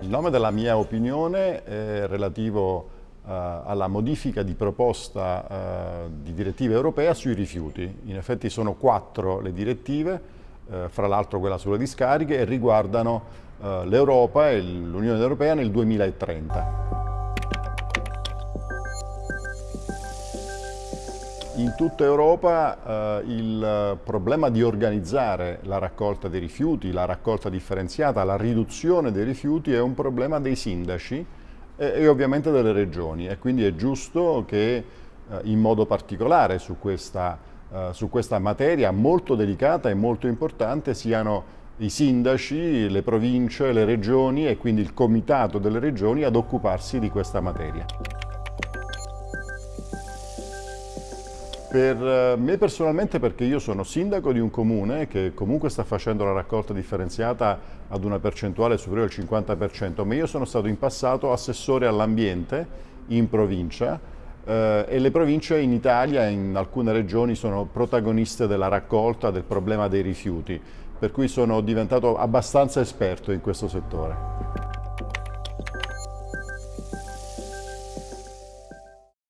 Il nome della mia opinione è relativo uh, alla modifica di proposta uh, di direttiva europea sui rifiuti. In effetti sono quattro le direttive, uh, fra l'altro quella sulle discariche, e riguardano l'Europa e l'Unione Europea nel 2030. In tutta Europa eh, il problema di organizzare la raccolta dei rifiuti, la raccolta differenziata, la riduzione dei rifiuti è un problema dei sindaci e, e ovviamente delle regioni e quindi è giusto che eh, in modo particolare su questa, eh, su questa materia molto delicata e molto importante siano i sindaci, le province, le regioni e quindi il comitato delle regioni ad occuparsi di questa materia. Per eh, me personalmente perché io sono sindaco di un comune che comunque sta facendo la raccolta differenziata ad una percentuale superiore al 50%, ma io sono stato in passato assessore all'ambiente in provincia eh, e le province in Italia, in alcune regioni, sono protagoniste della raccolta del problema dei rifiuti, per cui sono diventato abbastanza esperto in questo settore.